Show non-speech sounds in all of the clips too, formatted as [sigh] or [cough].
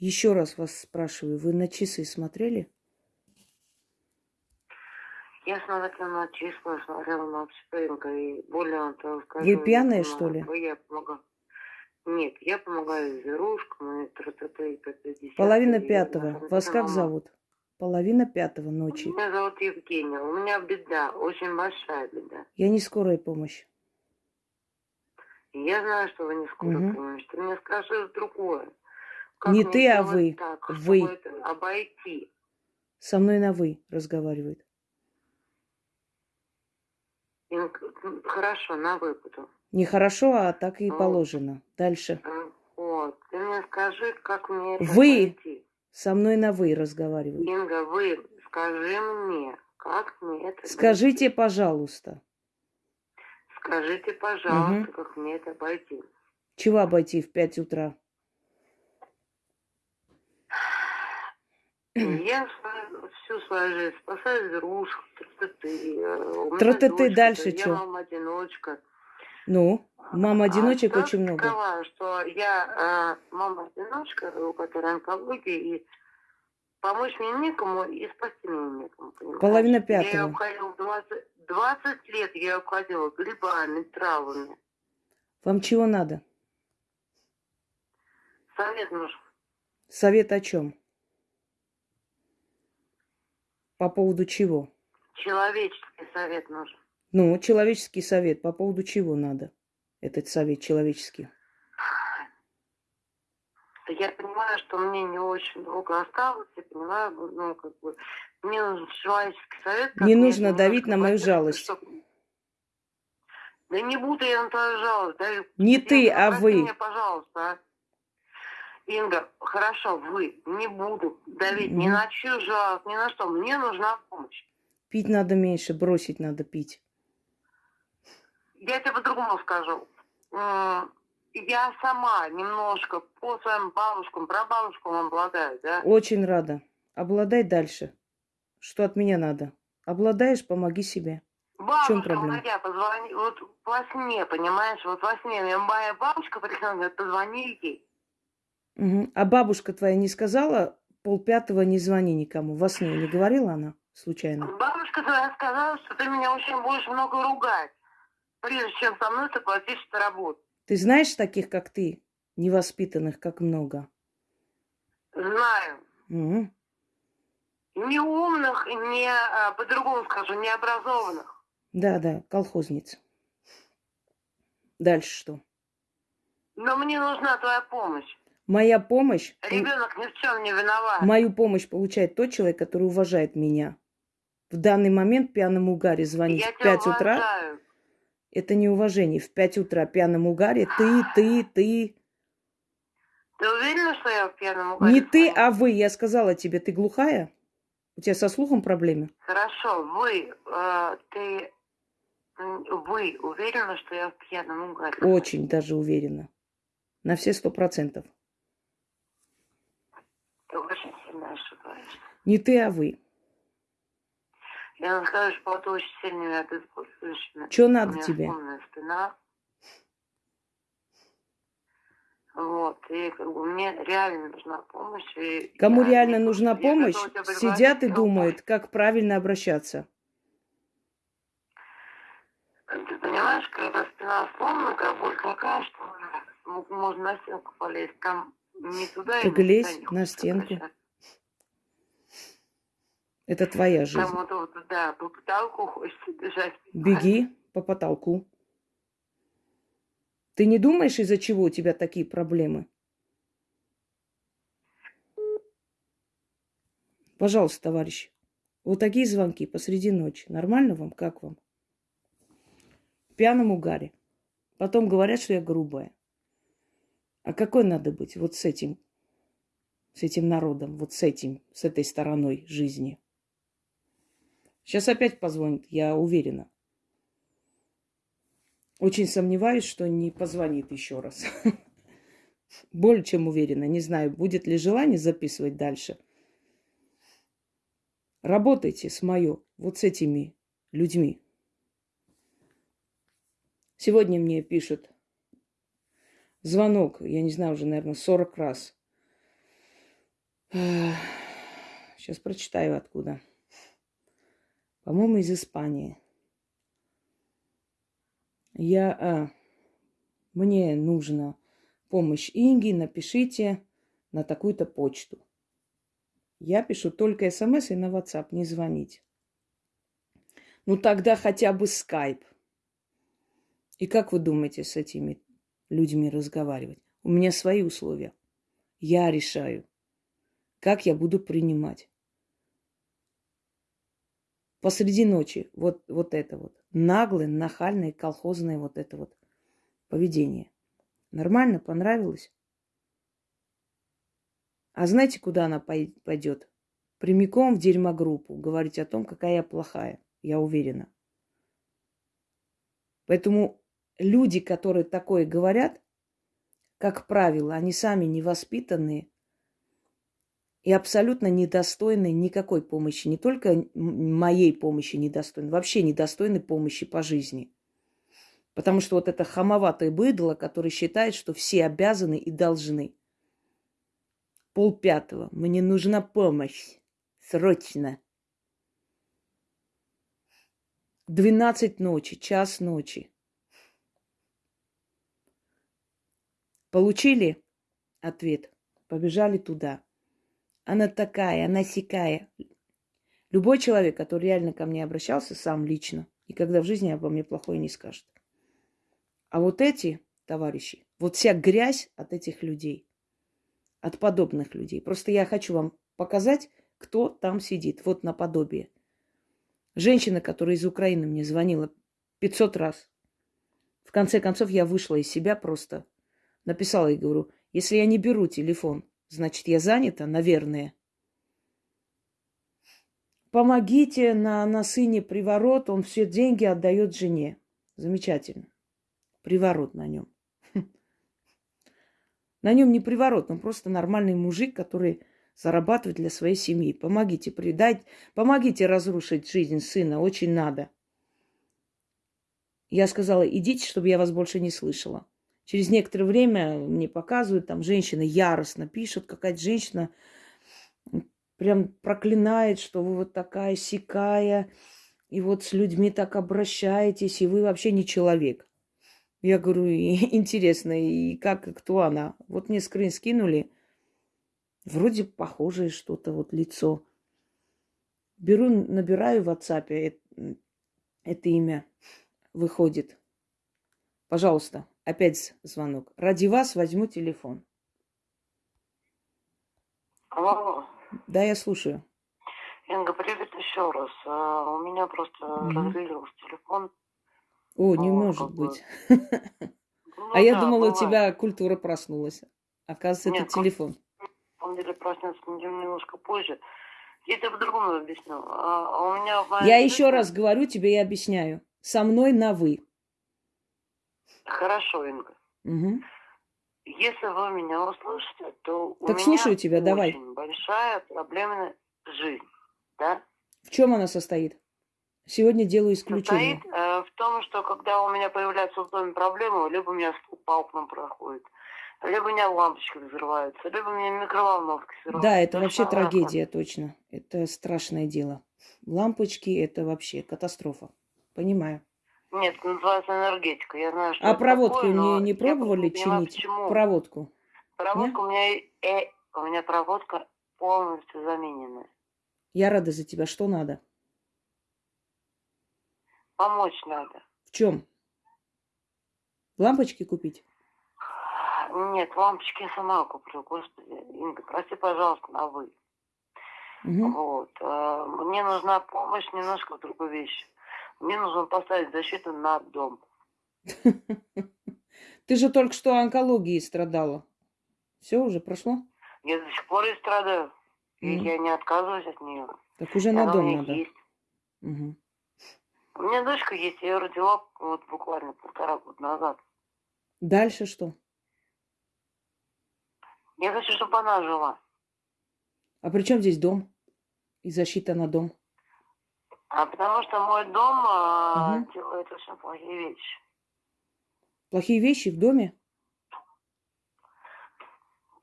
Еще раз вас спрашиваю, вы на часы смотрели? Я смотрела на числа, смотрела на все, и более того скажу... Вы пьяная, я что ли? Я помогаю. Нет, я помогаю зверушкам и тра-та-та, и т.д. Половина и пятого. Вас как зовут? Половина пятого ночи. Меня зовут Евгения. У меня беда, очень большая беда. Я не скорая помощь. Я знаю, что вы не скоро Мгм. помощь. Ты мне скажи другое. Не ты, а вы. Так, Вы. чтобы это обойти. Со мной на вы разговаривает. Хорошо, на выпаду. Нехорошо, а так и Ну. положено. Дальше. Вот. Ты мне скажи, как мне это Вы. обойти. Со мной на вы разговаривает. Инга, вы скажи мне, как мне это Скажите, обойти. пожалуйста, Скажите, пожалуйста, Мгм. как мне это обойти. чего обойти в 5 утра? Я свою- всю свою жизнь спасаю зверушек, тра-та-ты. э, дочка, дальше Я чё? мама-одиночка. Ну, мам одиночек а очень много. Скрываю, что я э, мама-одиночка, у которой онкология, и помочь мне некому, и спасти меня некому. понимаешь? Половина Я пятого. ее обходила 20, 20 лет, я ее обходила грибами, травами. Вам чего надо? Совет нужен. Совет о чем? По поводу чего? Человеческий совет нужен. Ну, человеческий совет. По поводу чего надо? Этот совет человеческий. Я понимаю, что мне не очень долго осталось, я понимаю, ну, как бы, мне нужен человеческий совет. Не нужно давить на мою жалость. чтоб- Да не буду я на твою жалость. давить. Не ты, а вы. меня, пожалуйста, а. Инга, хорошо, вы, не буду давить ни на чью жалость, ни на что. Мне нужна помощь. Пить надо меньше, бросить надо пить. Я тебе по-другому скажу. Я сама немножко по своим бабушкам, прабабушкам обладаю, да? Очень рада. Обладай дальше. Что от меня надо? Обладаешь, помоги себе. Бабушка проблема? моя позвони, вот во сне, понимаешь, вот во сне моя бабушка говорит, позвони ей. А бабушка твоя не сказала полпятого не звони никому? Во сне не говорила она случайно? Бабушка твоя сказала, что ты меня очень будешь много ругать, прежде чем со мной согласишься работать. Ты знаешь таких, как ты, невоспитанных, как много? Знаю. Мгм. Не умных, не, а, по-другому скажу, необразованных. Да, да, колхозница. Дальше что? Но мне нужна твоя помощь. Моя помощь, Ребенок ни в чем не виноват. мою помощь получает тот человек, который уважает меня. В данный момент пьяному угаре звонить Я в тебя 5 утра уважаю. – это неуважение. В 5 утра пьяному угаре ты, ты, ты. Ты уверена, что я в пьяном угаре Не ты, а вы. Я сказала тебе, ты глухая? У тебя со слухом проблемы? Хорошо, вы, э, ты, вы уверены, что я в пьяном угаре? Очень даже уверена. На все сто процентов. Ты очень сильно ошибаешься. Не ты, а вы. Я вам скажу, что ты очень сильно меня обезболиваешь. Что У надо меня тебе? спина. Вот, и как бы мне реально нужна помощь. и Кому я реально нужна помощь, сидят и думают, как правильно обращаться. Ты понимаешь, когда спина сломана, как боль такая, что м- можно на стенку полезть. Там не на стенку. Это твоя жизнь. Да, по потолку хочется бежать. Беги по потолку. Ты не думаешь, из-за чего у тебя такие проблемы? Пожалуйста, товарищ. Вот такие звонки посреди ночи. Нормально вам? Как вам? В пьяном угаре. Потом говорят, что я грубая. А какой надо быть вот с этим, с этим народом, вот с этим, с этой стороной жизни? Сейчас опять позвонит, я уверена. Очень сомневаюсь, что не позвонит еще раз. [laughs] Более чем уверена. Не знаю, будет ли желание записывать дальше. Работайте с мое, вот с этими людьми. Сегодня мне пишут звонок, я не знаю, уже, наверное, 40 раз. Сейчас прочитаю откуда. По-моему, из Испании. Я... А, мне нужна помощь Инги, напишите на такую-то почту. Я пишу только смс и на WhatsApp, не звонить. Ну тогда хотя бы скайп. И как вы думаете с этими людьми разговаривать? У меня свои условия. Я решаю, как я буду принимать. Посреди ночи вот, вот это вот. Наглое, нахальное, колхозное вот это вот поведение. Нормально? Понравилось? А знаете, куда она пойдет? Прямиком в дерьмогруппу. Говорить о том, какая я плохая. Я уверена. Поэтому люди, которые такое говорят, как правило, они сами невоспитанные и абсолютно недостойны никакой помощи. Не только моей помощи недостойны, вообще недостойны помощи по жизни. Потому что вот это хамоватое быдло, которое считает, что все обязаны и должны. Пол пятого. Мне нужна помощь. Срочно. Двенадцать ночи, час ночи. Получили ответ? Побежали туда. Она такая, она сякая. Любой человек, который реально ко мне обращался, сам лично, никогда в жизни обо мне плохое не скажет. А вот эти товарищи, вот вся грязь от этих людей, от подобных людей. Просто я хочу вам показать, кто там сидит. Вот наподобие. Женщина, которая из Украины мне звонила 500 раз. В конце концов, я вышла из себя просто. Написала и говорю, если я не беру телефон, значит, я занята, наверное. Помогите на, на сыне приворот, он все деньги отдает жене. Замечательно приворот на нем. [laughs] На нем не приворот, он просто нормальный мужик, который зарабатывает для своей семьи. Помогите придать, помогите разрушить жизнь сына, очень надо. Я сказала, идите, чтобы я вас больше не слышала. Через некоторое время мне показывают, там женщина яростно пишет, какая-то женщина прям проклинает, что вы вот такая сикая, и вот с людьми так обращаетесь, и вы вообще не человек. Я говорю, [laughs] интересно, и как, и кто она? Вот мне скрин скинули. Вроде похожее что-то, вот лицо. Беру, набираю в WhatsApp это, это имя. Выходит. Пожалуйста, опять звонок. Ради вас возьму телефон. Алло. Да, я слушаю. Инга, привет еще раз. А, у меня просто угу. разрядился телефон. О, не Ну, может быть. Ну А я думала, у тебя культура проснулась. Оказывается, это Нет, как- телефон. На самом деле проснется немножко позже. Я тебе по-другому объясню. А, а у меня Я еще раз говорю тебе и объясняю. Со мной на вы. Хорошо, Инга. Мгм. Если вы меня услышите, то у Так меня слушаю тебя, давай. очень большая проблемная жизнь. Да? В чем она состоит? Сегодня делаю исключение. Состоит э, в том, что когда у меня появляются в доме проблемы, либо у меня стук по окнам проходит, либо у меня лампочки взрываются, либо у меня микроволновка взрывается. Да, это То вообще трагедия, точно. Это страшное дело. Лампочки – это вообще катастрофа. Понимаю. Нет, называется энергетика. Я знаю, что А проводку такое, не, не я пробовали понимаю, чинить? почему. Проводку. Проводка у меня, э, у меня проводка полностью замененная. Я рада за тебя. Что надо? Помочь надо. В чем? Лампочки купить? Нет, лампочки я сама куплю, господи. Инга, прости, пожалуйста, на вы. Мгм. Вот. э, Мне нужна помощь немножко в другой вещи. Мне нужно поставить защиту на дом. [laughs] Ты же только что онкологией страдала. Все уже прошло? Я до сих пор и страдаю. И Мгм. я не отказываюсь от нее. Так уже на дом надо. есть. Мгм. У меня дочка есть, я ее родила вот буквально полтора года назад. Дальше что? Я хочу, чтобы она жила. А при чем здесь дом? И защита на дом? А потому что мой дом Мгм. делает очень плохие вещи. Плохие вещи в доме?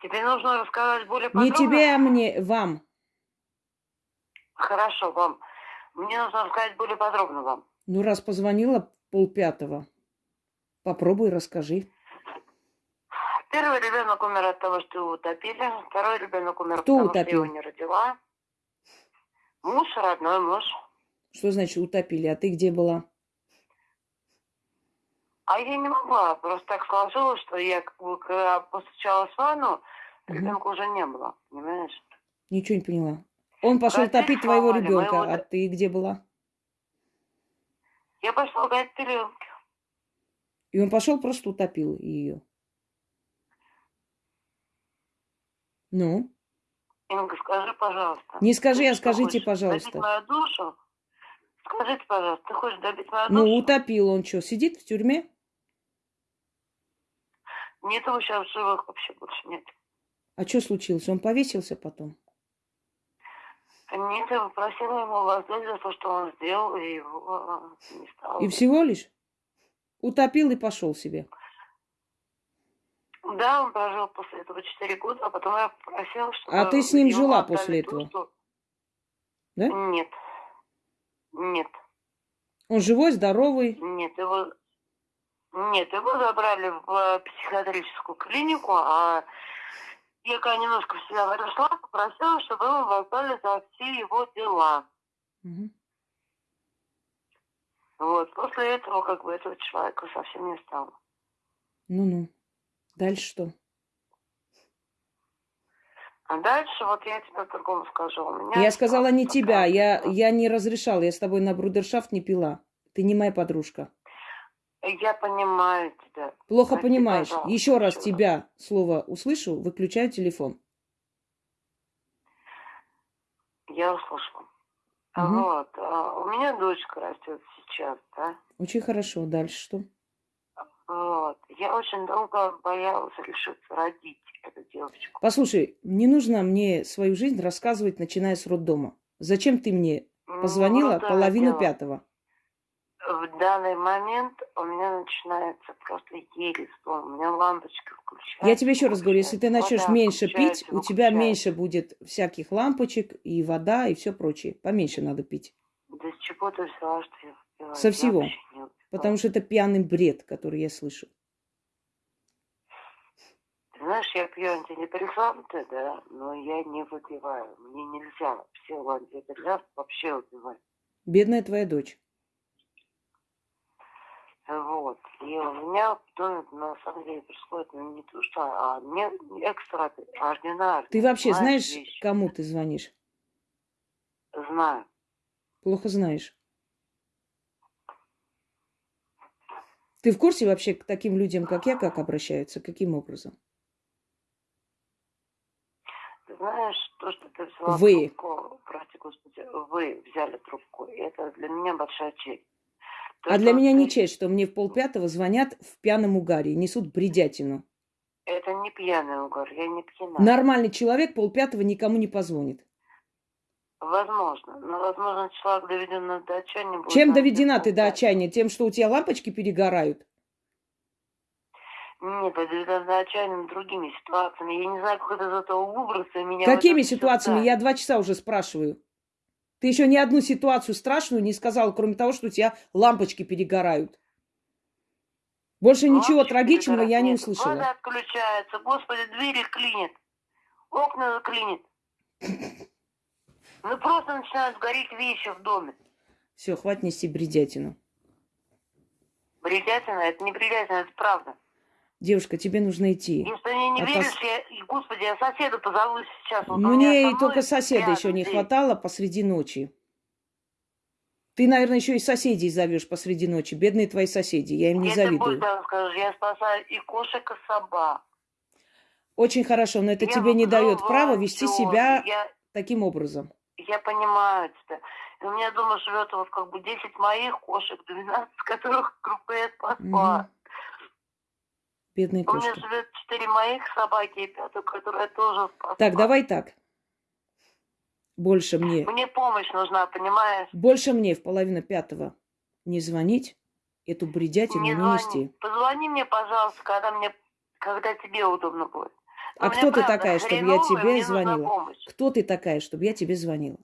Тебе нужно рассказать более Не подробно? тебе, а мне, вам. Хорошо, вам. Мне нужно рассказать более подробно вам. Ну, раз позвонила полпятого, попробуй, расскажи. Первый ребенок умер от того, что его утопили. Второй ребенок умер, Кто потому утопил? что его не родила. Муж, родной муж. Что значит утопили? А ты где была? А я не могла. Просто так сложилось, что я как бы, когда постучалась в ванну, ребенка уже не было. Понимаешь? Ничего не поняла. Он пошел Родители топить твоего сломали ребенка, моего а ты где была? Я пошла гулять пеленки. И он пошел просто утопил ее. Ну, Инга, скажи, пожалуйста. Не скажи, а скажите, хочешь пожалуйста. Мою душу? Скажите, пожалуйста, ты хочешь добить мою ну душу? утопил он что, сидит в тюрьме? Нет его сейчас в живых вообще больше нет. А что случилось? Он повесился потом? Нет, я попросила ему воздать за то, что он сделал, и его э, не стало. И всего лишь? Утопил и пошел себе. Да, он прожил после этого 4 года, а потом я попросила, чтобы... А ты с ним жила после то, этого? что- Да? Нет. Нет. Он живой, здоровый. Нет, его... Нет, его забрали в э, психиатрическую клинику, а я когда немножко в себя пришла, попросила, чтобы его воздали за все его дела. Мгм. Вот. После этого, как бы, этого человека совсем не стало. Ну-ну. Дальше что? А дальше вот я тебе по-другому скажу. У меня Я сказала не тебя, я, я не разрешала, я с тобой на брудершафт не пила. Ты не моя подружка. Я понимаю тебя. Плохо Прости, понимаешь. пожалуйста, Еще раз тебя слово услышу, выключаю телефон. Я услышала. Мгм. Вот. а, У меня дочка растет сейчас, да? Очень хорошо. Дальше что? Вот. Я очень долго боялась решиться родить эту девочку. Послушай, не нужно мне свою жизнь рассказывать, начиная с роддома. Зачем ты мне Ну, позвонила вот это половину дело. пятого? В данный момент у меня начинается просто сон. У меня лампочка включается. Я тебе еще раз говорю, если ты начнешь вода меньше пить, у тебя меньше будет всяких лампочек и вода и все прочее. Поменьше надо пить. Да с чего ты взяла, что я? Со Я всего. выпиваю. Потому что это пьяный бред, который я слышу. Ты знаешь, я пью антидепрессанты, да, но я не выпиваю. Мне нельзя все антидепрессанты вообще выпивать. Бедная твоя дочь. Вот. И у меня в доме на самом деле происходит ну, не то, что, а не экстраординарно. Ты вообще знаешь, вещи? кому ты звонишь? Знаю. Плохо знаешь. Ты в курсе вообще к таким людям, как я, как обращаются? Каким образом? Ты знаешь, то, что ты взяла Вы. трубку, прости господи, вы взяли трубку, это для меня большая честь. То, А для меня не ты- честь, что мне в полпятого звонят в пьяном угаре несут бредятину. Это не пьяный угар, я не пьяна. Нормальный человек полпятого никому не позвонит. Возможно. Но, возможно, человек доведен до отчаяния. будет Чем доведена ты до отчаяния? Тем, что у тебя лампочки перегорают? Нет, доведен до отчаяния другими ситуациями. Я не знаю, как из этого выбраться. Меня Какими это ситуациями? Я два часа уже спрашиваю. Ты еще ни одну ситуацию страшную не сказала, кроме того, что у тебя лампочки перегорают. Больше ничего Лампочки трагичного я не. Нет, услышала. Вода отключается. Господи, двери клинит. Окна заклинит. [laughs] Ну просто начинают гореть вещи в доме. Все, хватит нести бредятину. Бредятина, это не бредятина, это правда. Девушка, тебе нужно идти. Если мне не А пос- веришь, я, и, господи, я соседа позову сейчас. Вот Мне и только соседа еще не хватало посреди ночи. Ты, наверное, еще и соседей зовешь посреди ночи. Бедные твои соседи. Я им не Я тебе завидую. больше скажу, я спасаю и кошек, и собак. Очень хорошо, но это Я тебе не дает права вести себя Я, таким образом. Я понимаю тебя. И у меня дома живет вот как бы 10 моих кошек, 12 которых группа я спасла. Мгм. Бедные У меня кошки. живет 4 моих собаки и пятую, которую я тоже спасла. Так, давай так. Больше мне. Мне помощь нужна, понимаешь? Больше мне в половину пятого не звонить, эту бредятину Не не звони. нести. Позвони мне, пожалуйста, когда мне, когда тебе удобно будет. А кто ты такая, чтобы я тебе звонила? Кто ты такая, чтобы я тебе звонила?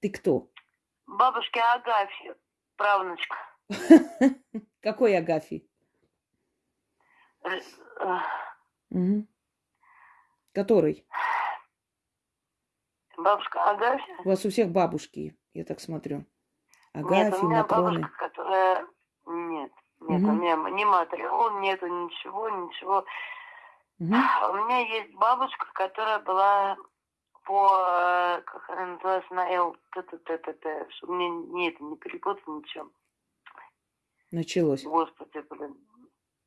Ты кто? Бабушки Агафьи, правнучка. [laughs] Какой Агафий? Э, э. Который? Бабушка Агафья. У вас у всех бабушки, я так смотрю. Нет, Агафьи, у меня Матроны. бабушка, которая... Нет, нет, у меня ни Матрион, нету ничего, ничего. А У меня есть бабушка, которая была по, э, как она называется, на Л, т т т т т чтобы мне не это, не перепутать ничего. Началось. Господи, блин.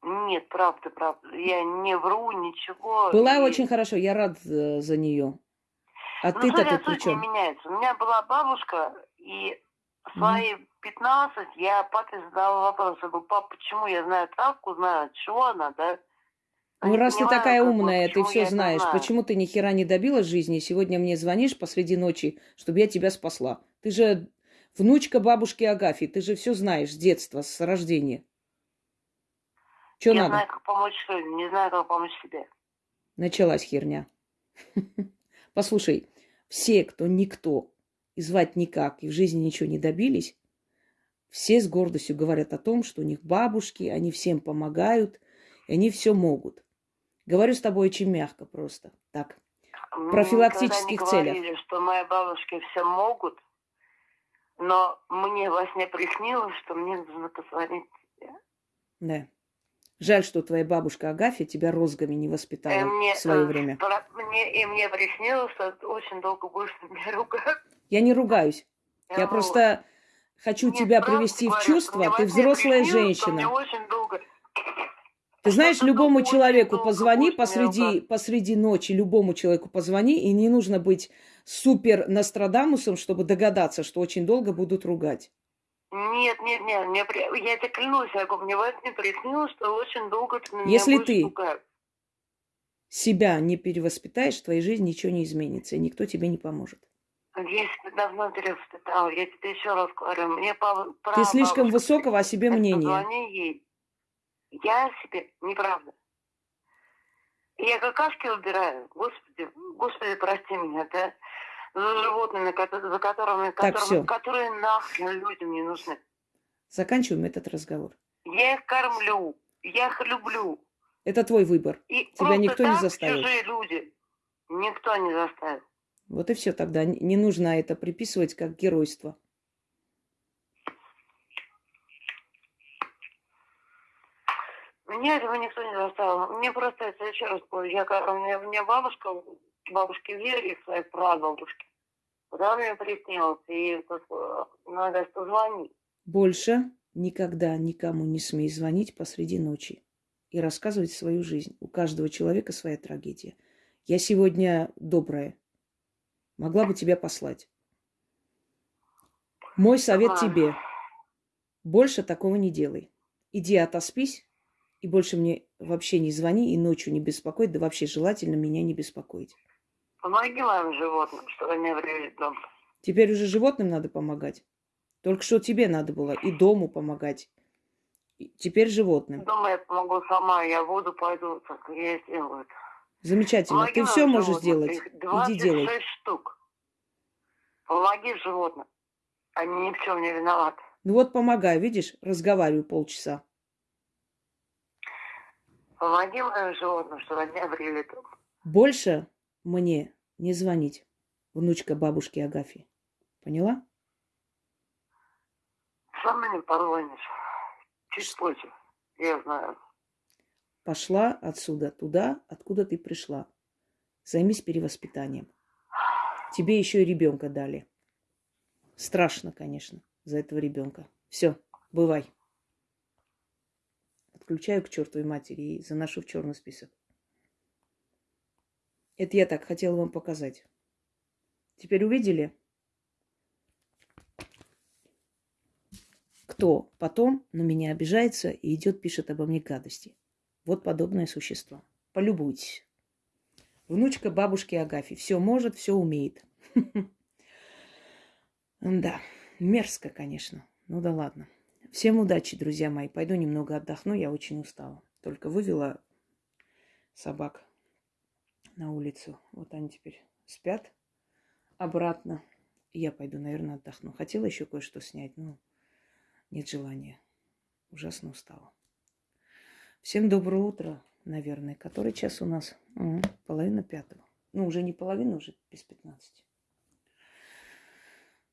Нет, правда, правда. Я не вру, ничего. Была И- очень хорошо, я рад э, за нее. А Ну, ты-то тут при чем? меняется. У меня была бабушка, и в свои 15 я папе задала вопрос. Я говорю, пап, почему я знаю травку, знаю, от чего она, да? Ну, раз ты такая умная, ты все знаешь, почему ты ни хера не добилась жизни, и сегодня мне звонишь посреди ночи, чтобы я тебя спасла? Ты же внучка бабушки Агафьи, ты же все знаешь с детства, с рождения. Что я надо? знаю, как помочь людям, не знаю, как помочь себе. Началась херня. [laughs] Послушай, все, кто никто, и звать никак, и в жизни ничего не добились, все с гордостью говорят о том, что у них бабушки, они всем помогают, и они все могут. Говорю с тобой очень мягко просто. Так. Мне профилактических не целях. говорили, что мои бабушки все могут, но мне во сне приснилось, что мне нужно позвонить тебе. Да. Жаль, что твоя бабушка Агафья тебя розгами не И воспитала мне, в свое э, время. про- мне, и мне приснилось, что очень долго будешь меня ругаться. Я не ругаюсь. Я вот. просто хочу Нет, тебя привести в говорю, что чувство. Ты взрослая что Мне женщина. очень долго... Ты знаешь, любому человеку позвони посреди, посреди ночи, любому человеку позвони, и не нужно быть супер Нострадамусом, чтобы догадаться, что очень долго будут ругать. Нет, нет, нет, мне я это клянусь, я говорю, мне во сне приснилось, что очень долго ты меня Если ты- ругать. Себя не перевоспитаешь, в твоей жизни ничего не изменится, и никто тебе не поможет. Я себя давно перевоспитала, я тебе еще раз говорю, мне папа... Ты слишком высокого о себе мнения. Ей. Я себе, неправда. И Я какашки убираю. Господи, господи, прости меня, да? За животными, за которыми, Так, которыми- которые нахрен людям не нужны. Заканчиваем этот разговор. Я их кормлю, я их люблю. Это твой выбор. И Тебя никто не заставит. чужие люди. Никто не заставит. Вот и все тогда. Не нужно это приписывать как геройство. Меня этого никто не заставил. Мне просто, это еще раз говорю, я, у, меня, у меня бабушка, бабушки Веры, своей прабабушки. Куда мне приснилось, и как, надо позвонить. Больше никогда никому не смей звонить посреди ночи и рассказывать свою жизнь. У каждого человека своя трагедия. Я сегодня добрая. Могла бы тебя послать. Мой совет Ладно. тебе. Больше такого не делай. Иди отоспись и больше мне вообще не звони и ночью не беспокой, да вообще желательно меня не беспокоить. Помоги моим животным, чтобы они обрели дом. Теперь уже животным надо помогать. Только что тебе надо было и дому помогать. И Теперь животным. Дома я помогу сама, я воду пойду, так я сделаю это. Замечательно. Помоги Ты все можешь животным. сделать. Их Иди 26 делай. штук. Помоги животным. Они ни в чем не виноваты. Ну вот помогаю, видишь, разговариваю полчаса. Помоги моим животным, чтобы они обрели дом. Больше мне не звонить. Внучка бабушки Агафьи. Поняла? Сам мне позвонишь. Чуть позже. Я знаю. Пошла отсюда туда, откуда ты пришла. Займись перевоспитанием. Тебе еще и ребенка дали. Страшно, конечно, за этого ребенка. Все, бывай. Отключаю к чертовой матери и заношу в черный список. Это я так хотела вам показать. Теперь увидели? Кто потом на меня обижается и идет, пишет обо мне гадости. Вот подобное существо. Полюбуйтесь. Внучка бабушки Агафьи. Все может, все умеет. [laughs] Да, мерзко, конечно. Ну да ладно. Всем удачи, друзья мои. Пойду немного отдохну, я очень устала. Только вывела собак на улицу. Вот они теперь спят обратно. Я пойду, наверное, отдохну. Хотела еще кое-что снять, но нет желания. Ужасно устала. Всем доброе утро, наверное. Который час у нас? Угу, половина пятого. Ну, уже не половина, уже без пятнадцати.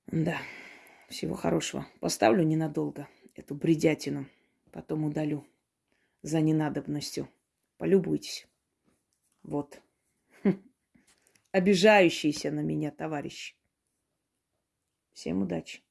Да, всего хорошего. Поставлю ненадолго эту бредятину. Потом удалю за ненадобностью. Полюбуйтесь. Вот. [laughs] Обижающиеся на меня товарищи. Всем удачи.